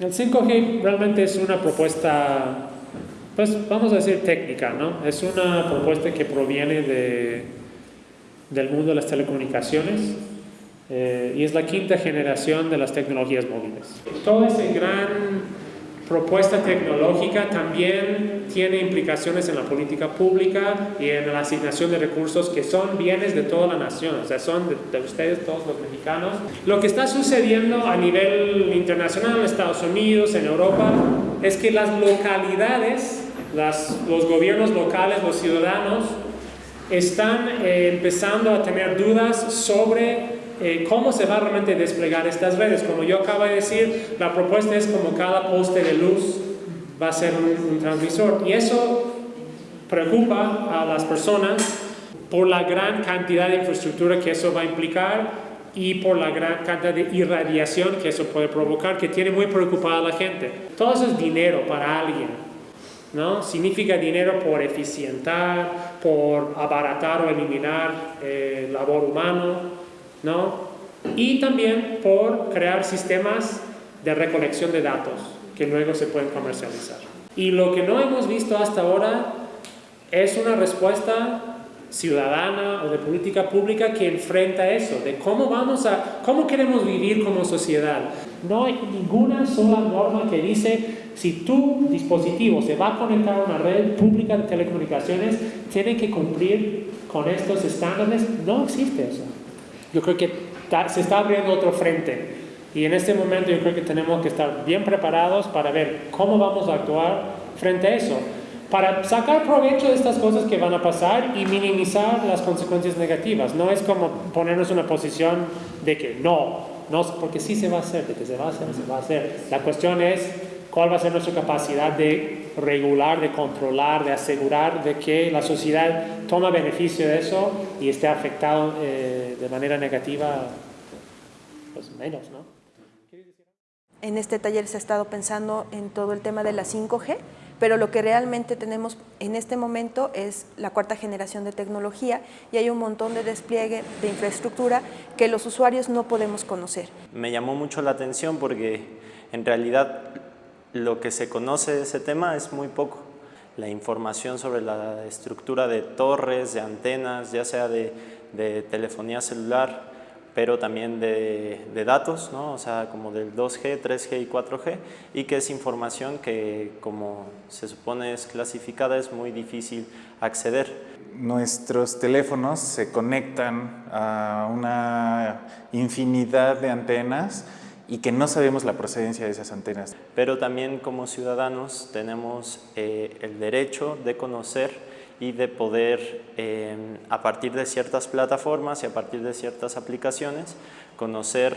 El 5G realmente es una propuesta, pues vamos a decir técnica, ¿no? Es una propuesta que proviene de, del mundo de las telecomunicaciones eh, y es la quinta generación de las tecnologías móviles. Toda esa gran propuesta tecnológica también tiene implicaciones en la política pública y en la asignación de recursos que son bienes de toda la nación, o sea, son de, ustedes todos los mexicanos. Lo que está sucediendo a nivel internacional, en Estados Unidos, en Europa, es que las localidades, las, los gobiernos locales, los ciudadanos, están eh, empezando a tener dudas sobre eh, cómo se va a realmente desplegar estas redes. Como yo acabo de decir, la propuesta es como cada poste de luz va a ser un, transmisor. Y eso preocupa a las personas por la gran cantidad de infraestructura que eso va a implicar y por la gran cantidad de irradiación que eso puede provocar, que tiene muy preocupada a la gente. Todo eso es dinero para alguien, ¿no? Significa dinero por eficientar, por abaratar o eliminar eh, labor humano, ¿no? Y también por crear sistemas de recolección de datos que luego se pueden comercializar. Y lo que no hemos visto hasta ahora es una respuesta ciudadana o de política pública que enfrenta eso, de cómo vamos a, cómo queremos vivir como sociedad. No hay ninguna sola norma que dice si tu dispositivo se va a conectar a una red pública de telecomunicaciones, tiene que cumplir con estos estándares. No existe eso. Yo creo que se está abriendo otro frente y en este momento yo creo que tenemos que estar bien preparados para ver cómo vamos a actuar frente a eso, para sacar provecho de estas cosas que van a pasar y minimizar las consecuencias negativas. No es como ponernos en una posición de que no, no, porque sí se va a hacer, de que se va a hacer, se va a hacer. La cuestión es cuál va a ser nuestra capacidad de regular, de controlar, de asegurar de que la sociedad toma beneficio de eso y esté afectado eh, de manera negativa, pues menos, ¿no? En este taller se ha estado pensando en todo el tema de la 5G, pero lo que realmente tenemos en este momento es la cuarta generación de tecnología y hay un montón de despliegue de infraestructura que los usuarios no podemos conocer. Me llamó mucho la atención porque en realidad lo que se conoce de ese tema es muy poco. La información sobre la estructura de torres, de antenas, ya sea de, telefonía celular, pero también de, datos, ¿no? o sea, como del 2G, 3G y 4G, y que es información que, como se supone es clasificada, es muy difícil acceder. Nuestros teléfonos se conectan a una infinidad de antenas y que no sabemos la procedencia de esas antenas. Pero también como ciudadanos tenemos eh, el derecho de conocer y de poder, eh, a partir de ciertas plataformas y a partir de ciertas aplicaciones, conocer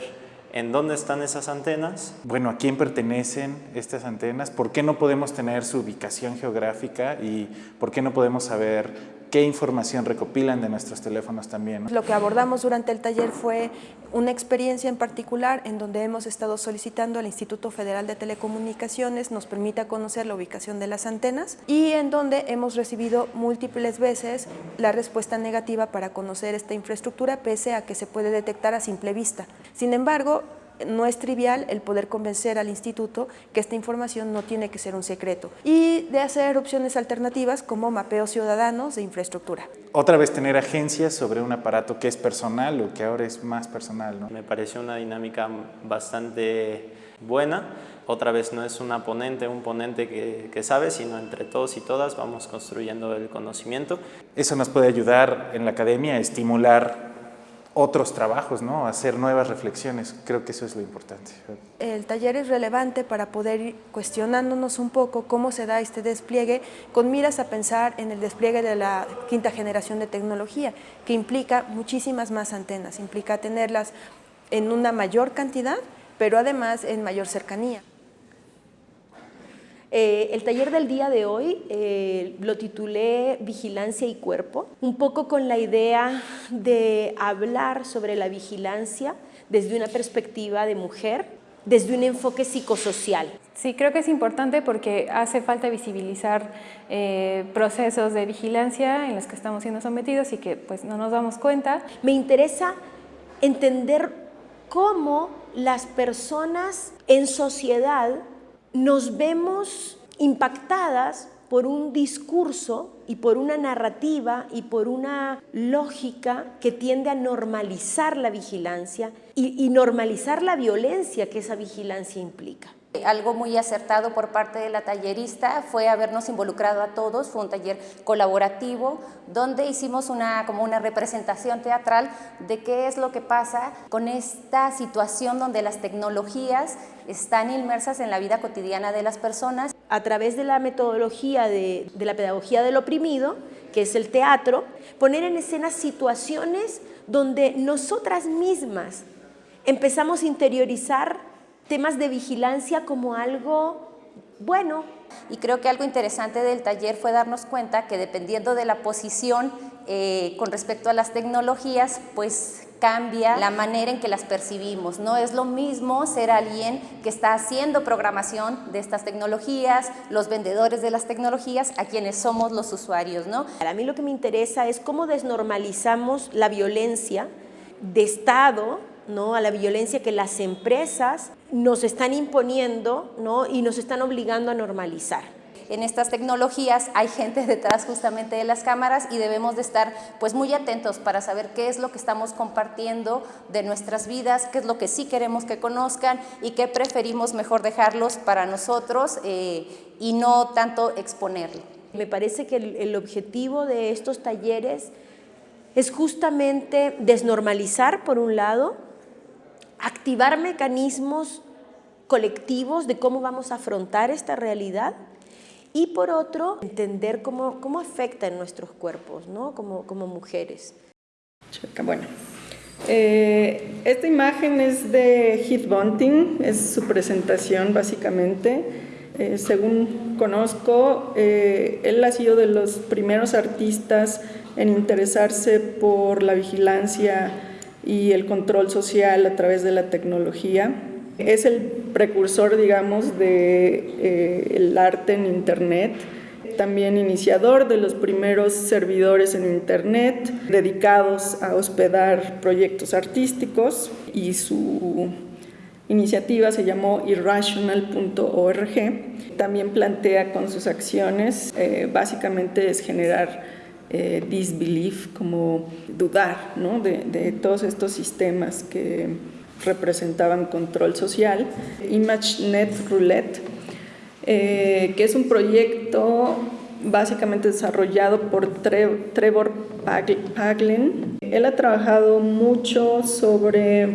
en dónde están esas antenas. Bueno, ¿a quién pertenecen estas antenas? ¿Por qué no podemos tener su ubicación geográfica? ¿Y por qué no podemos saber qué información recopilan de nuestros teléfonos también. Lo que abordamos durante el taller fue una experiencia en particular en donde hemos estado solicitando al Instituto Federal de Telecomunicaciones nos permita conocer la ubicación de las antenas y en donde hemos recibido múltiples veces la respuesta negativa para conocer esta infraestructura pese a que se puede detectar a simple vista. Sin embargo, no es trivial el poder convencer al instituto que esta información no tiene que ser un secreto y de hacer opciones alternativas como mapeos ciudadanos de infraestructura. Otra vez tener agencias sobre un aparato que es personal o que ahora es más personal. ¿no? Me pareció una dinámica bastante buena. Otra vez no es una ponente, un ponente que, que sabe, sino entre todos y todas vamos construyendo el conocimiento. Eso nos puede ayudar en la academia a estimular otros trabajos, ¿no? hacer nuevas reflexiones. Creo que eso es lo importante. El taller es relevante para poder ir cuestionándonos un poco cómo se da este despliegue con miras a pensar en el despliegue de la quinta generación de tecnología, que implica muchísimas más antenas, implica tenerlas en una mayor cantidad, pero además en mayor cercanía. Eh, el taller del día de hoy eh, lo titulé Vigilancia y Cuerpo, un poco con la idea de hablar sobre la vigilancia desde una perspectiva de mujer, desde un enfoque psicosocial. Sí, creo que es importante porque hace falta visibilizar eh, procesos de vigilancia en los que estamos siendo sometidos y que pues no nos damos cuenta. Me interesa entender cómo las personas en sociedad nos vemos impactadas por un discurso y por una narrativa y por una lógica que tiende a normalizar la vigilancia y, normalizar la violencia que esa vigilancia implica. Algo muy acertado por parte de la tallerista fue habernos involucrado a todos, fue un taller colaborativo donde hicimos una, como una representación teatral de qué es lo que pasa con esta situación donde las tecnologías están inmersas en la vida cotidiana de las personas. A través de la metodología de, de la pedagogía del oprimido, que es el teatro, poner en escena situaciones donde nosotras mismas empezamos a interiorizar temas de vigilancia como algo bueno. Y creo que algo interesante del taller fue darnos cuenta que dependiendo de la posición eh, con respecto a las tecnologías, pues cambia la manera en que las percibimos. No es lo mismo ser alguien que está haciendo programación de estas tecnologías, los vendedores de las tecnologías, a quienes somos los usuarios. ¿no? A mí lo que me interesa es cómo desnormalizamos la violencia de Estado ¿no? a la violencia que las empresas nos están imponiendo ¿no? y nos están obligando a normalizar. En estas tecnologías hay gente detrás justamente de las cámaras y debemos de estar pues muy atentos para saber qué es lo que estamos compartiendo de nuestras vidas, qué es lo que sí queremos que conozcan y qué preferimos mejor dejarlos para nosotros eh, y no tanto exponerlo. Me parece que el, el objetivo de estos talleres es justamente desnormalizar por un lado, activar mecanismos colectivos de cómo vamos a afrontar esta realidad y por otro, entender cómo, cómo afecta en nuestros cuerpos, ¿no? como, como mujeres. Bueno, eh, esta imagen es de Heath Bunting, es su presentación básicamente. Eh, según conozco, eh, él ha sido de los primeros artistas en interesarse por la vigilancia y el control social a través de la tecnología. Es el precursor, digamos, del de, eh, arte en Internet, también iniciador de los primeros servidores en Internet dedicados a hospedar proyectos artísticos y su iniciativa se llamó irrational.org. También plantea con sus acciones, eh, básicamente es generar eh, disbelief, como dudar ¿no? de, de, todos estos sistemas que representaban control social. ImageNet Roulette, eh, que es un proyecto básicamente desarrollado por Trevor Paglen. Él ha trabajado mucho sobre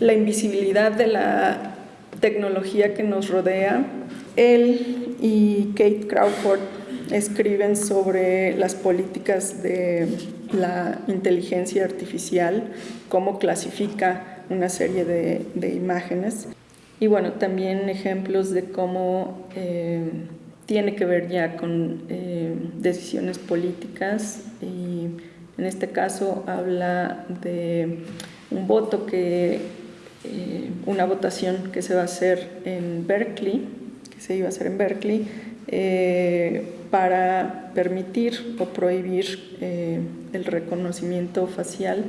la invisibilidad de la tecnología que nos rodea. Él y Kate Crawford escriben sobre las políticas de la inteligencia artificial, cómo clasifica una serie de, de imágenes. Y bueno, también ejemplos de cómo eh, tiene que ver ya con eh, decisiones políticas. Y en este caso habla de un voto que, eh, una votación que se va a hacer en Berkeley, que se iba a hacer en Berkeley, para permitir o prohibir el reconocimiento facial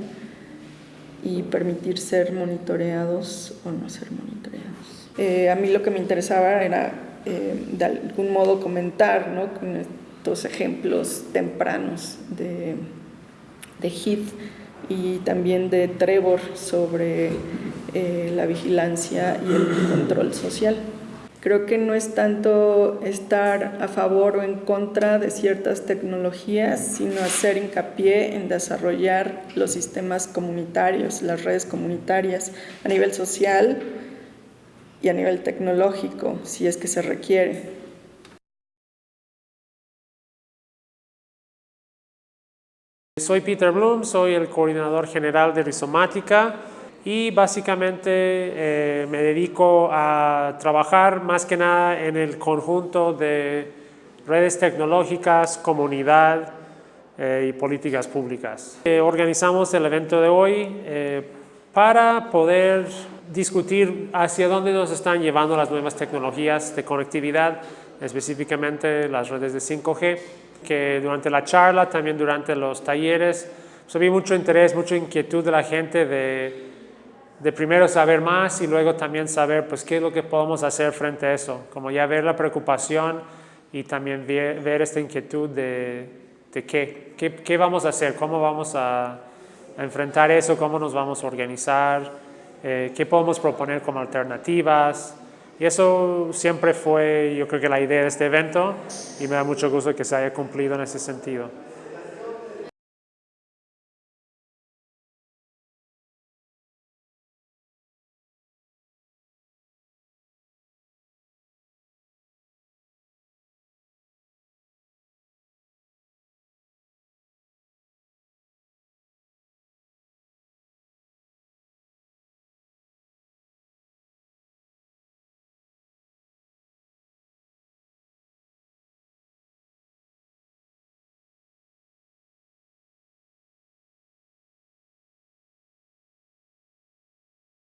y permitir ser monitoreados o no ser monitoreados. Eh, a mí lo que me interesaba era de algún modo comentar ¿no? con estos ejemplos tempranos de, de Heath y también de Trevor sobre la vigilancia y el control social. Creo que no es tanto estar a favor o en contra de ciertas tecnologías, sino hacer hincapié en desarrollar los sistemas comunitarios, las redes comunitarias a nivel social y a nivel tecnológico, si es que se requiere. Soy Peter Bloom, soy el coordinador general de Rizomática y básicamente eh, me dedico a trabajar más que nada en el conjunto de redes tecnológicas, comunidad eh, y políticas públicas. Eh, organizamos el evento de hoy para poder discutir hacia dónde nos están llevando las nuevas tecnologías de conectividad, específicamente las redes de 5G, que durante la charla, también durante los talleres, pues, había mucho interés, mucha inquietud de la gente de de primero saber más y luego también saber pues qué es lo que podemos hacer frente a eso, como ya ver la preocupación y también ver, esta inquietud de, de qué, qué, qué, vamos a hacer, cómo vamos a, a, enfrentar eso, cómo nos vamos a organizar, eh, qué podemos proponer como alternativas. Y eso siempre fue, yo creo que la idea de este evento y me da mucho gusto que se haya cumplido en ese sentido.